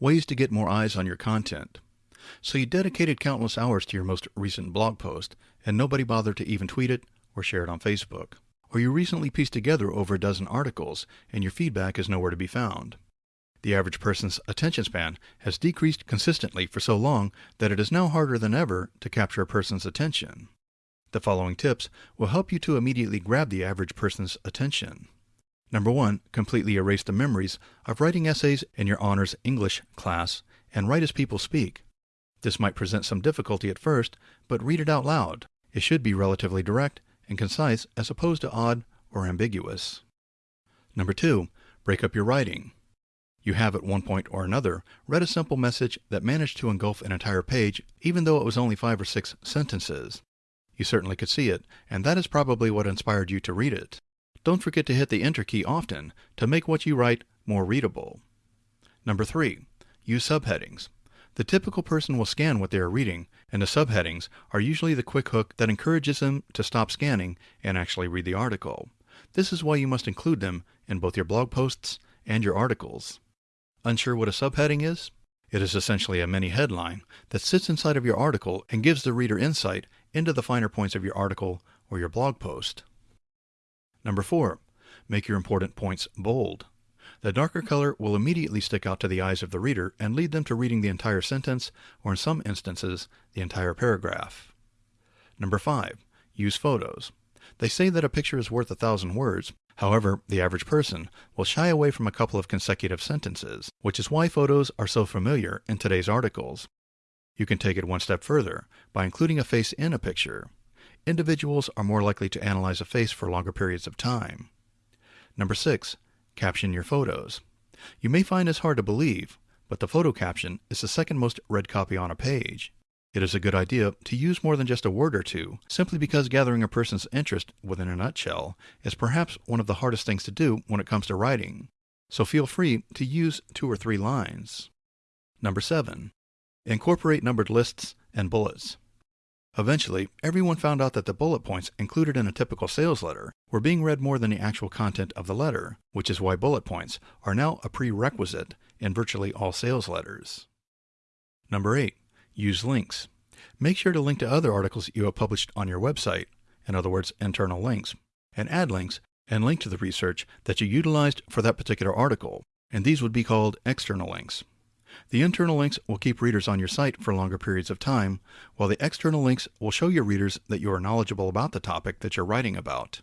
ways to get more eyes on your content. So you dedicated countless hours to your most recent blog post, and nobody bothered to even tweet it or share it on Facebook. Or you recently pieced together over a dozen articles, and your feedback is nowhere to be found. The average person's attention span has decreased consistently for so long that it is now harder than ever to capture a person's attention. The following tips will help you to immediately grab the average person's attention. Number one, completely erase the memories of writing essays in your honors English class and write as people speak. This might present some difficulty at first, but read it out loud. It should be relatively direct and concise as opposed to odd or ambiguous. Number two, break up your writing. You have at one point or another read a simple message that managed to engulf an entire page, even though it was only five or six sentences. You certainly could see it, and that is probably what inspired you to read it. Don't forget to hit the Enter key often to make what you write more readable. Number three, use subheadings. The typical person will scan what they are reading, and the subheadings are usually the quick hook that encourages them to stop scanning and actually read the article. This is why you must include them in both your blog posts and your articles. Unsure what a subheading is? It is essentially a mini headline that sits inside of your article and gives the reader insight into the finer points of your article or your blog post. Number four, make your important points bold. The darker color will immediately stick out to the eyes of the reader and lead them to reading the entire sentence, or in some instances, the entire paragraph. Number five, use photos. They say that a picture is worth a thousand words. However, the average person will shy away from a couple of consecutive sentences, which is why photos are so familiar in today's articles. You can take it one step further by including a face in a picture. Individuals are more likely to analyze a face for longer periods of time. Number six, Caption your photos. You may find this hard to believe, but the photo caption is the second most read copy on a page. It is a good idea to use more than just a word or two, simply because gathering a person's interest within a nutshell is perhaps one of the hardest things to do when it comes to writing. So feel free to use two or three lines. Number 7. Incorporate numbered lists and bullets. Eventually, everyone found out that the bullet points included in a typical sales letter were being read more than the actual content of the letter, which is why bullet points are now a prerequisite in virtually all sales letters. Number 8. Use links. Make sure to link to other articles you have published on your website, in other words, internal links, and add links and link to the research that you utilized for that particular article, and these would be called external links. The internal links will keep readers on your site for longer periods of time, while the external links will show your readers that you are knowledgeable about the topic that you're writing about.